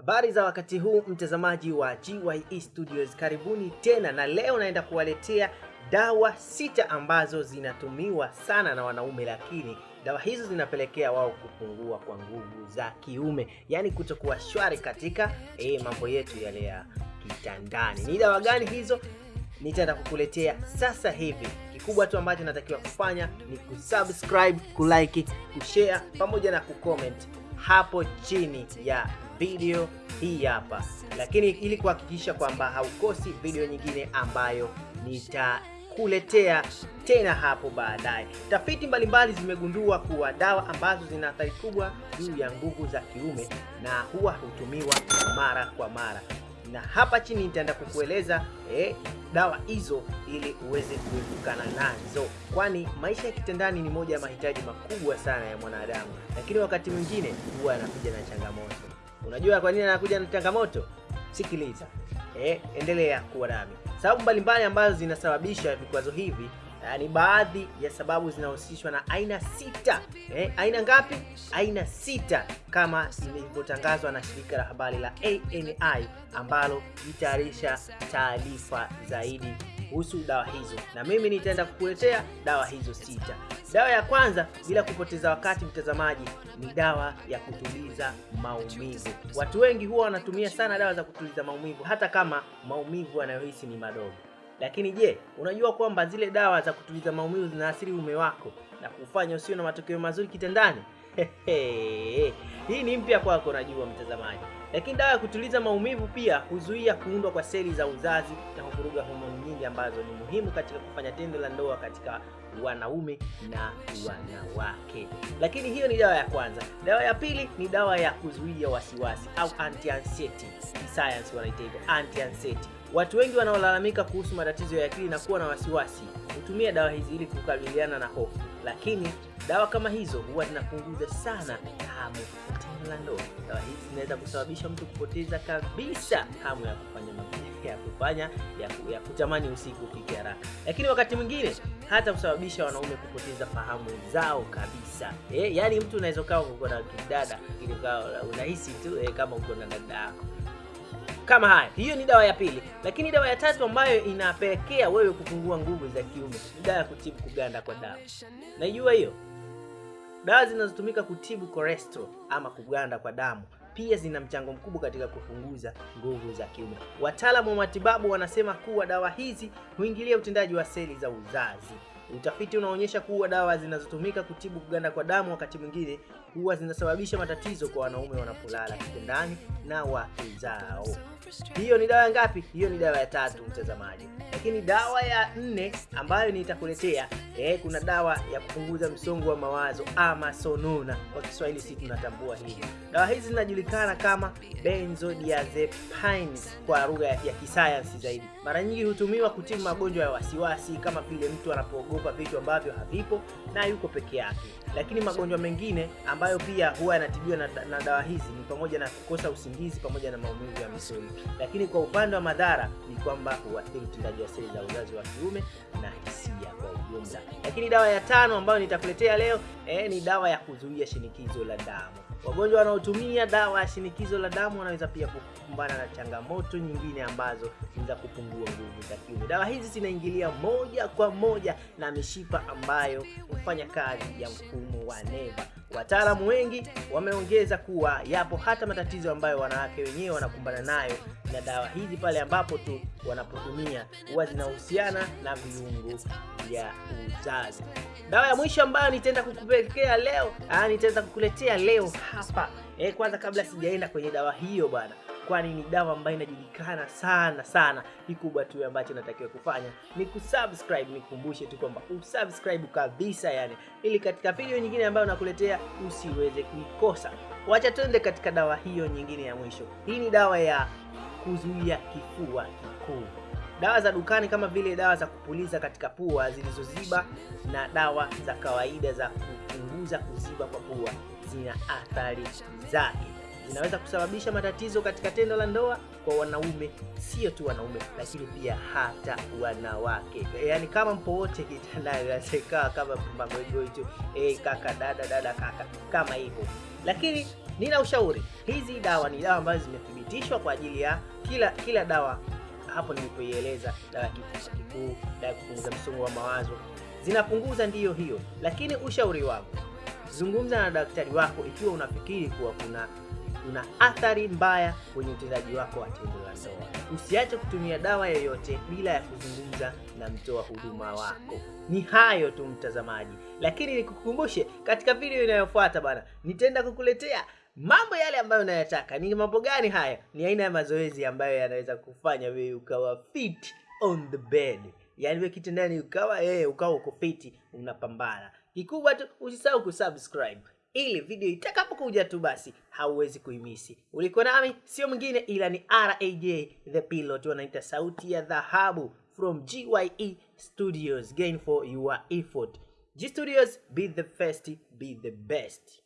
Habari za wakati huu mtazamaji wa GYE Studios, karibuni tena, na leo naenda kuwaletea dawa sita ambazo zinatumiwa sana na wanaume, lakini dawa hizo zinapelekea wao kupungua kwa nguvu za kiume, yaani kutokuwa shwari katika eh, mambo yetu yale ya kitandani. Ni dawa gani hizo? Nitaenda kukuletea sasa hivi. Kikubwa tu ambacho natakiwa kufanya ni kusubscribe, kulike, kushare pamoja na kucomment hapo chini ya video hii hapa, lakini ili kuhakikisha kwamba haukosi video nyingine ambayo nitakuletea tena hapo baadaye. Tafiti mbalimbali zimegundua kuwa dawa ambazo zina athari kubwa juu ya nguvu za kiume na huwa hutumiwa mara kwa mara, na hapa chini nitaenda kukueleza eh, dawa hizo ili uweze kuepukana nazo, kwani maisha ya kitandani ni moja ya mahitaji makubwa sana ya mwanadamu, lakini wakati mwingine huwa yanakuja na changamoto. Unajua kwa nini anakuja na changamoto? Sikiliza, eh, endelea kuwa nami. Sababu mbalimbali ambazo zinasababisha vikwazo hivi eh, ni baadhi ya sababu zinahusishwa na aina sita. Eh, aina ngapi? Aina sita kama ilivyotangazwa na shirika la habari la ANI ambalo litayarisha taarifa zaidi kuhusu dawa hizo, na mimi nitaenda kukuletea dawa hizo sita. Dawa ya kwanza, bila kupoteza wakati mtazamaji, ni dawa ya kutuliza maumivu. Watu wengi huwa wanatumia sana dawa za kutuliza maumivu, hata kama maumivu wanayohisi ni madogo. Lakini je, unajua kwamba zile dawa za kutuliza maumivu zinaathiri ume wako na kufanya usio na matokeo mazuri kitandani? Hii ni mpya kwako, najua mtazamaji. Lakini dawa ya kutuliza maumivu pia huzuia kuundwa kwa seli za uzazi na kuvuruga homoni nyingi ambazo ni muhimu katika kufanya tendo la ndoa katika wanaume na wanawake. Lakini hiyo ni dawa ya kwanza. Dawa ya pili ni dawa ya kuzuia wasiwasi au anti anxiety, science wanaita hivyo, anti anxiety. Watu wengi wanaolalamika kuhusu matatizo ya akili na kuwa na wasiwasi hutumia dawa hizi ili kukabiliana na hofu, lakini dawa kama hizo huwa zinapunguza sana hamu ya la ndoa. Dawa hizi zinaweza kusababisha mtu kupoteza kabisa hamu ya kufanya mapenzi, ya kufanya ya, ya kutamani usiku ufike haraka, lakini wakati mwingine hata kusababisha wanaume kupoteza fahamu zao kabisa. Eh, yani mtu unaweza ukawa uko na kidada unahisi tu eh, kama uko na dada yako kama haya. Hiyo ni dawa ya pili, lakini dawa ya tatu ambayo inapelekea wewe kupungua nguvu za kiume ni dawa ya kutibu kuganda kwa damu. Naijua hiyo. Dawa zinazotumika kutibu cholesterol ama kuganda kwa damu pia zina mchango mkubwa katika kupunguza nguvu za kiume. Wataalamu wa matibabu wanasema kuwa dawa hizi huingilia utendaji wa seli za uzazi. Utafiti unaonyesha kuwa dawa zinazotumika kutibu kuganda kwa damu wakati mwingine huwa zinasababisha matatizo kwa wanaume wanapolala kitandani na wenzao. Hiyo ni dawa ngapi? Hiyo ni dawa ya tatu, mtazamaji. Lakini dawa ya nne ambayo nitakuletea eh, kuna dawa ya kupunguza msongo wa mawazo ama sonona, kwa Kiswahili si tunatambua hivi. Dawa hizi zinajulikana kama benzodiazepines kwa lugha ya kisayansi zaidi. Mara nyingi hutumiwa kutibu magonjwa ya wasiwasi kama vile mtu anapoogopa vitu ambavyo havipo na yuko peke yake. Lakini magonjwa mengine ambayo pia huwa yanatibiwa na, na dawa hizi ni pamoja na kukosa usingizi pamoja na maumivu ya misuli. Lakini kwa upande wa madhara ni kwamba huathiri utendaji wa seli za uzazi wa kiume na hisia kwa ujumla. Lakini dawa ya tano ambayo nitakuletea leo eh, ni dawa ya kuzuia shinikizo la damu. Wagonjwa wanaotumia dawa ya shinikizo la damu wanaweza pia kukumbana na changamoto nyingine ambazo ni za kupungua nguvu za kiume. Dawa hizi zinaingilia moja kwa moja na mishipa ambayo hufanya kazi ya mfumo wa neva. Wataalamu wengi wameongeza kuwa yapo hata matatizo ambayo wanawake wenyewe wanakumbana nayo na dawa hizi pale ambapo tu wanapotumia huwa zinahusiana na viungo vya uzazi. Dawa ya mwisho ambayo nitaenda kukupelekea leo, ah, nitaenda kukuletea leo hapa eh, kwanza kabla sijaenda kwenye dawa hiyo bwana kwani ni dawa ambayo inajulikana sana sana. Kikubwa tu ambacho natakiwa kufanya ni kusubscribe. Nikumbushe tu kwamba usubscribe kabisa, yani ili katika video nyingine ambayo nakuletea usiweze kuikosa. Wacha tuende katika dawa hiyo nyingine ya mwisho. Hii ni dawa ya kuzuia kifua kikuu. Dawa za dukani kama vile dawa za kupuliza katika pua zilizoziba na dawa za kawaida za kupunguza kuziba kwa pua zina athari zake zinaweza kusababisha matatizo katika tendo la ndoa kwa wanaume, sio tu wanaume, lakini pia hata wanawake. Yaani kama mpo wote kitandani, ikawa kama magoigoi tu, e, kaka dada dada kaka, kama hivyo. Lakini nina ushauri. Hizi dawa ni dawa ambazo zimethibitishwa kwa ajili ya kila kila dawa hapo nilipoieleza, dawa ya kifua kikuu, dawa ya kupunguza msongo wa mawazo, zinapunguza ndiyo hiyo, lakini ushauri wangu zungumza na daktari wako ikiwa unafikiri kuwa kuna una athari mbaya kwenye utendaji wako wa tendo la ndoa. Usiache kutumia dawa yoyote bila ya kuzungumza na mtoa huduma wako. Ni hayo tu mtazamaji, lakini nikukumbushe, katika video inayofuata bana, nitaenda kukuletea mambo yale ambayo unayataka. Ni mambo gani haya? Ni aina ya mazoezi ambayo yanaweza kufanya wewe ukawa fit on the bed, yaani wewe kitandani ukawa eh, ukawa uko fiti, unapambana. Kikubwa tu usisahau kusubscribe ili video itakapokuja tu basi hauwezi kuimisi. Uliko nami sio mwingine ila ni RAJ the pilot, wanaita sauti ya dhahabu from GYE Studios. Gain for your effort. G Studios, be the first, be the best.